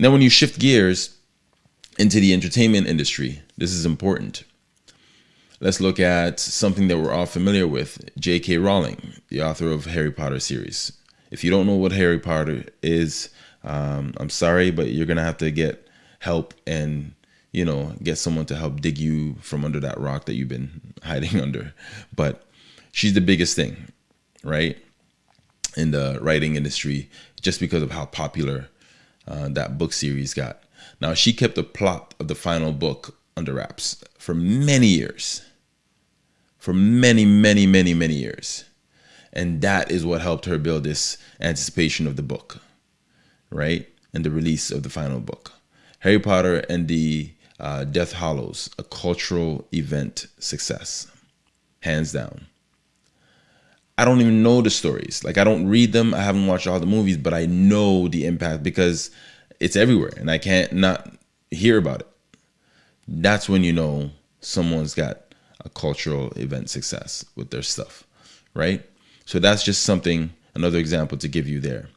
And then when you shift gears into the entertainment industry, this is important. Let's look at something that we're all familiar with J.K. Rowling, the author of Harry Potter series. If you don't know what Harry Potter is, um, I'm sorry, but you're going to have to get help and you know get someone to help dig you from under that rock that you've been hiding under but she's the biggest thing right in the writing industry just because of how popular uh, that book series got. Now she kept the plot of the final book under wraps for many years. For many many many many years. And that is what helped her build this anticipation of the book right? And the release of the final book. Harry Potter and the uh, Death Hallows, a cultural event success, hands down. I don't even know the stories. Like I don't read them. I haven't watched all the movies, but I know the impact because it's everywhere and I can't not hear about it. That's when you know someone's got a cultural event success with their stuff, right? So that's just something, another example to give you there.